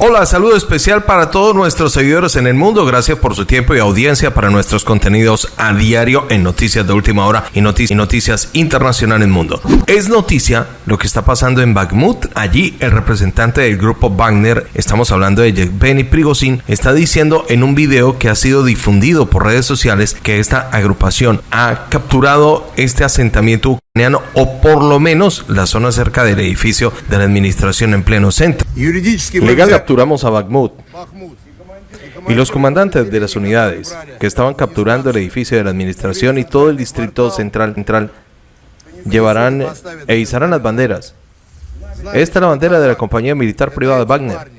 Hola, saludo especial para todos nuestros seguidores en el mundo. Gracias por su tiempo y audiencia para nuestros contenidos a diario en Noticias de Última Hora y, Noticias, y Noticias Internacionales Mundo. Es noticia lo que está pasando en Bakhmut. Allí el representante del grupo Wagner, estamos hablando de Yevgeny Prigozhin, está diciendo en un video que ha sido difundido por redes sociales que esta agrupación ha capturado este asentamiento o por lo menos la zona cerca del edificio de la administración en pleno centro. Legal capturamos a Bakhmut y los comandantes de las unidades que estaban capturando el edificio de la administración y todo el distrito central, central llevarán e izarán las banderas. Esta es la bandera de la compañía militar privada Wagner.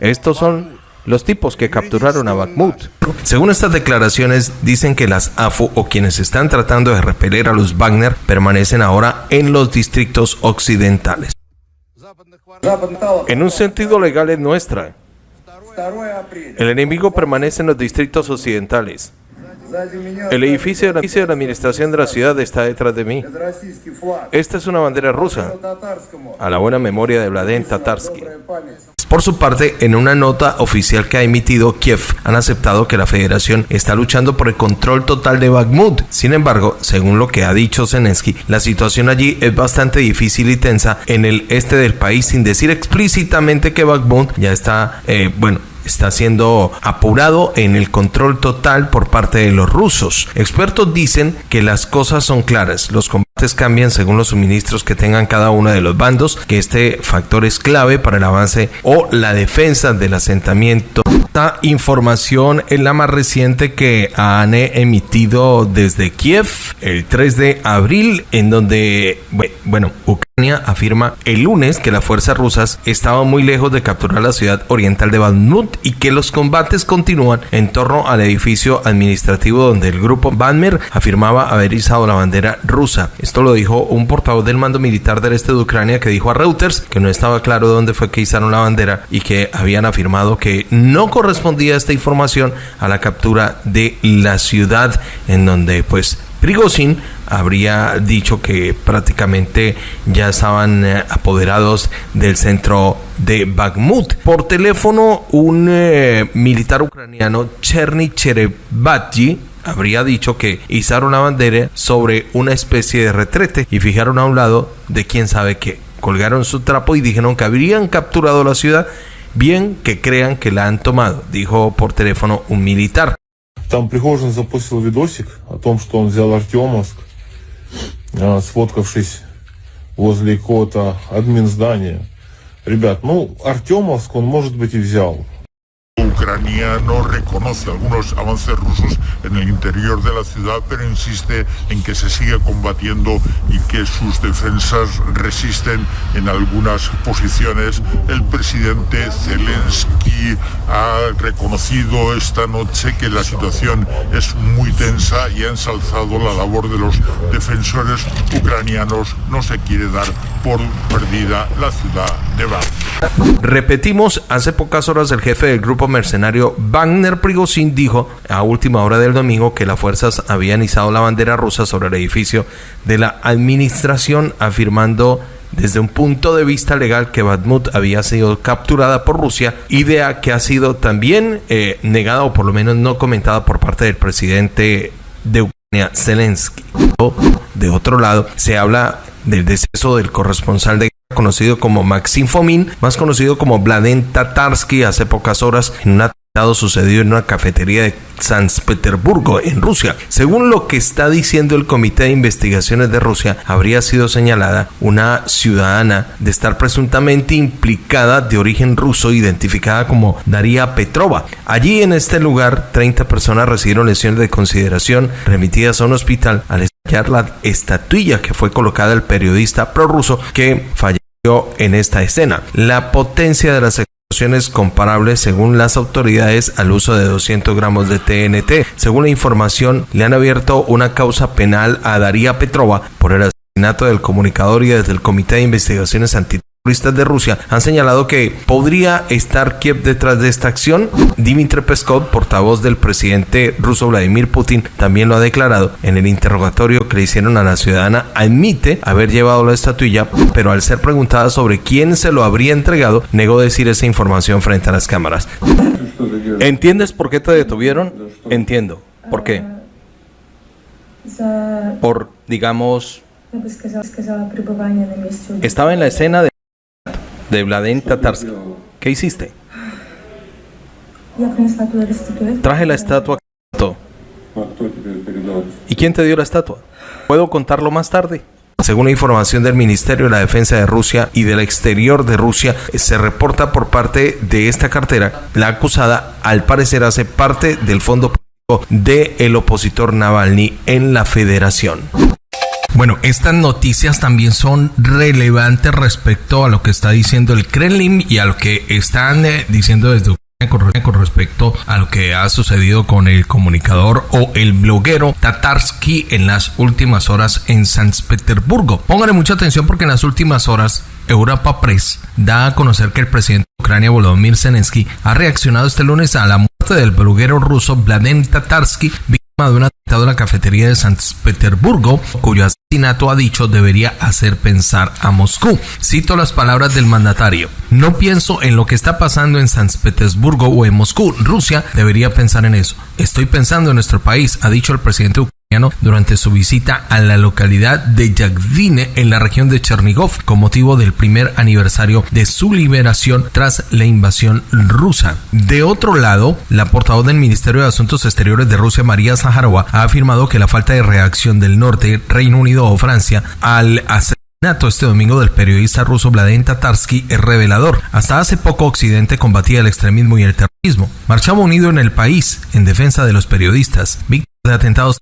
Estos son los tipos que capturaron a Bakhmut. Según estas declaraciones, dicen que las AFU o quienes están tratando de repeler a los Wagner permanecen ahora en los distritos occidentales. En un sentido legal es nuestra. El enemigo permanece en los distritos occidentales. El edificio de la, administración de la ciudad está detrás de mí. Esta es una bandera rusa, a la buena memoria de Vladen Tatarsky. Por su parte, en una nota oficial que ha emitido Kiev, han aceptado que la federación está luchando por el control total de Bakhmut. Sin embargo, según lo que ha dicho Zelensky, la situación allí es bastante difícil y tensa en el este del país, sin decir explícitamente que Bakhmut ya está, eh, bueno, está siendo apurado en el control total por parte de los rusos. Expertos dicen que las cosas son claras, cambian según los suministros que tengan cada uno de los bandos, que este factor es clave para el avance o la defensa del asentamiento. Esta información es la más reciente que han emitido desde Kiev el 3 de abril, en donde, bueno, Ucrania afirma el lunes que las fuerzas rusas estaban muy lejos de capturar la ciudad oriental de Bakhmut y que los combates continúan en torno al edificio administrativo donde el grupo Banmer afirmaba haber izado la bandera rusa. Esto lo dijo un portavoz del mando militar del este de Ucrania que dijo a Reuters que no estaba claro dónde fue que izaron la bandera y que habían afirmado que no correspondía esta información a la captura de la ciudad en donde pues Prigozhin habría dicho que prácticamente ya estaban eh, apoderados del centro de Bakhmut. Por teléfono, un eh, militar ucraniano, Cherny Cherebatji, habría dicho que izaron la bandera sobre una especie de retrete y fijaron a un lado de quién sabe qué. Colgaron su trapo y dijeron que habrían capturado la ciudad bien que crean que la han tomado, dijo por teléfono un militar. Там Пригожин запустил видосик о том, что он взял Артемовск, сфоткавшись возле какого-то админ здания. Ребят, ну, Артемовск он, может быть, и взял. ucraniano reconoce algunos avances rusos en el interior de la ciudad, pero insiste en que se sigue combatiendo y que sus defensas resisten en algunas posiciones. El presidente Zelensky ha reconocido esta noche que la situación es muy tensa y ha ensalzado la labor de los defensores ucranianos. No se quiere dar por perdida la ciudad de Bar. Repetimos, hace pocas horas el jefe del grupo mercenario Wagner Prigozhin dijo a última hora del domingo que las fuerzas habían izado la bandera rusa sobre el edificio de la administración, afirmando desde un punto de vista legal que Bakhmut había sido capturada por Rusia, idea que ha sido también eh, negada o por lo menos no comentada por parte del presidente de Ucrania, Zelensky. De otro lado, se habla del deceso del corresponsal de conocido como Maxim Fomin, más conocido como Vladen Tatarsky, hace pocas horas en un atentado sucedido en una cafetería de San Petersburgo, en Rusia. Según lo que está diciendo el Comité de Investigaciones de Rusia, habría sido señalada una ciudadana de estar presuntamente implicada de origen ruso, identificada como Daria Petrova. Allí en este lugar, 30 personas recibieron lesiones de consideración remitidas a un hospital al estallar la estatuilla que fue colocada el periodista prorruso que falleció en esta escena. La potencia de las explosiones comparables según las autoridades al uso de 200 gramos de TNT. Según la información, le han abierto una causa penal a Daría Petrova por el asesinato del comunicador y desde el Comité de Investigaciones De Rusia han señalado que podría estar Kiev detrás de esta acción. Dmitry Peskov, portavoz del presidente ruso Vladimir Putin, también lo ha declarado. En el interrogatorio que le hicieron a la ciudadana, admite haber llevado la estatuilla, pero al ser preguntada sobre quién se lo habría entregado, negó decir esa información frente a las cámaras. ¿Entiendes por qué te detuvieron? Entiendo. ¿Por qué? Por, digamos, estaba en la escena de de Vladen Tatarsky. ¿Qué hiciste? Traje la estatua. ¿Y quién te dio la estatua? ¿Puedo contarlo más tarde? Según la información del Ministerio de la Defensa de Rusia y del exterior de Rusia, se reporta por parte de esta cartera, la acusada al parecer hace parte del fondo político del opositor Navalny en la federación. Bueno, estas noticias también son relevantes respecto a lo que está diciendo el Kremlin y a lo que están eh, diciendo desde Ucrania con respecto a lo que ha sucedido con el comunicador o el bloguero Tatarsky en las últimas horas en San Petersburgo. Pónganle mucha atención porque en las últimas horas Europa Press da a conocer que el presidente de Ucrania Volodymyr Zelensky ha reaccionado este lunes a la muerte del bloguero ruso Vladimir Tatarsky, de un atentado en la cafetería de San Petersburgo, cuyo asesinato ha dicho debería hacer pensar a Moscú. Cito las palabras del mandatario. No pienso en lo que está pasando en San Petersburgo o en Moscú. Rusia debería pensar en eso. Estoy pensando en nuestro país, ha dicho el presidente durante su visita a la localidad de Yagdine en la región de Chernigov con motivo del primer aniversario de su liberación tras la invasión rusa. De otro lado, la portavoz del Ministerio de Asuntos Exteriores de Rusia, María Zaharova, ha afirmado que la falta de reacción del norte, Reino Unido o Francia al asesinato este domingo del periodista ruso Vladimir Tatarsky es revelador. Hasta hace poco Occidente combatía el extremismo y el terrorismo. Marchaba unido en el país en defensa de los periodistas, víctimas de atentados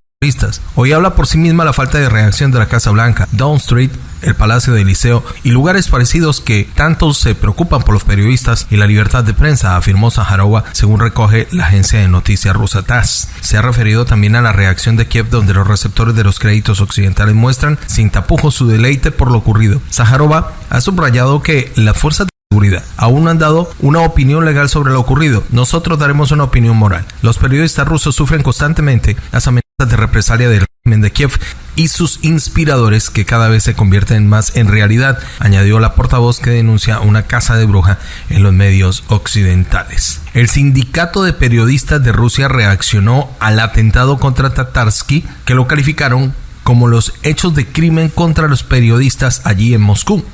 Hoy habla por sí misma la falta de reacción de la Casa Blanca, Down Street, el Palacio del Liceo y lugares parecidos que tanto se preocupan por los periodistas y la libertad de prensa, afirmó Zaharova, según recoge la agencia de noticias rusa TASS. Se ha referido también a la reacción de Kiev, donde los receptores de los créditos occidentales muestran sin tapujos su deleite por lo ocurrido. Zaharova ha subrayado que las fuerzas seguridad. Aún no han dado una opinión legal sobre lo ocurrido. Nosotros daremos una opinión moral. Los periodistas rusos sufren constantemente las amenazas de represalia del régimen de Kiev y sus inspiradores que cada vez se convierten más en realidad, añadió la portavoz que denuncia una casa de bruja en los medios occidentales. El sindicato de periodistas de Rusia reaccionó al atentado contra Tatarsky, que lo calificaron como los hechos de crimen contra los periodistas allí en Moscú.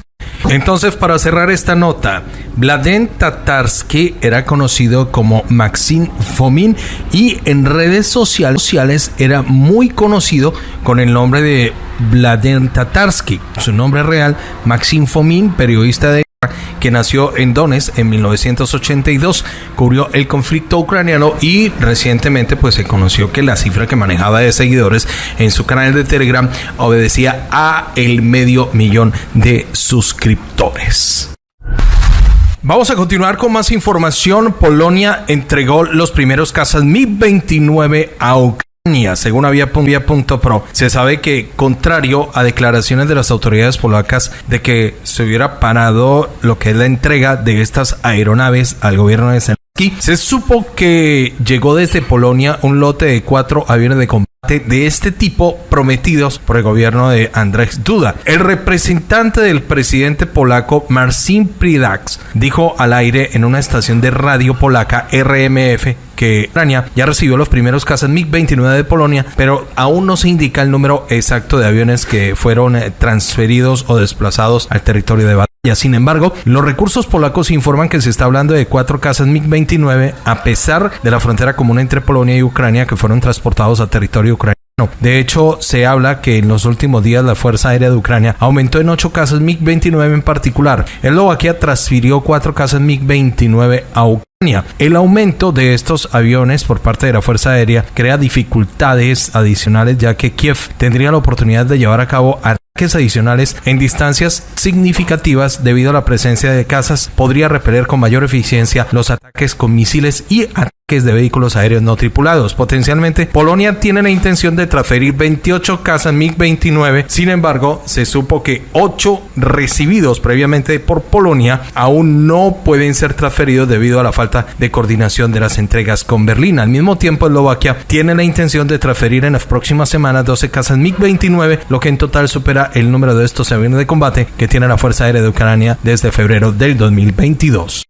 Entonces, para cerrar esta nota, Vladen Tatarsky era conocido como Maxim Fomin y en redes sociales era muy conocido con el nombre de Vladen Tatarsky. Su nombre real, Maxim Fomin, periodista de que nació en Donetsk en 1982, cubrió el conflicto ucraniano y recientemente pues se conoció que la cifra que manejaba de seguidores en su canal de Telegram obedecía a el medio millón de suscriptores. Vamos a continuar con más información. Polonia entregó los primeros casas Mi-29 a Ucrania según Avia.pro, se sabe que, contrario a declaraciones de las autoridades polacas de que se hubiera parado lo que es la entrega de estas aeronaves al gobierno de Se supo que llegó desde Polonia un lote de cuatro aviones de combate de este tipo prometidos por el gobierno de Andrzej Duda. El representante del presidente polaco Marcin Pridax dijo al aire en una estación de radio polaca RMF que Ucrania ya recibió los primeros cazas MiG-29 de Polonia, pero aún no se indica el número exacto de aviones que fueron eh, transferidos o desplazados al territorio de. Sin embargo, los recursos polacos informan que se está hablando de cuatro cazas MiG-29 a pesar de la frontera común entre Polonia y Ucrania que fueron transportados a territorio ucraniano. De hecho, se habla que en los últimos días la Fuerza Aérea de Ucrania aumentó en ocho casas MiG-29 en particular. Eslovaquia transfirió cuatro casas MiG-29 a Ucrania. El aumento de estos aviones por parte de la Fuerza Aérea crea dificultades adicionales ya que Kiev tendría la oportunidad de llevar a cabo ataques adicionales en distancias significativas debido a la presencia de casas. Podría repeler con mayor eficiencia los ataques con misiles y ataques de vehículos aéreos no tripulados. Potencialmente, Polonia tiene la intención de transferir 28 cazas MiG-29. Sin embargo, se supo que 8 recibidos previamente por Polonia aún no pueden ser transferidos debido a la falta de coordinación de las entregas con Berlín. Al mismo tiempo, Eslovaquia tiene la intención de transferir en las próximas semanas 12 cazas MiG-29, lo que en total supera el número de estos aviones de combate que tiene la Fuerza Aérea de Ucrania desde febrero del 2022.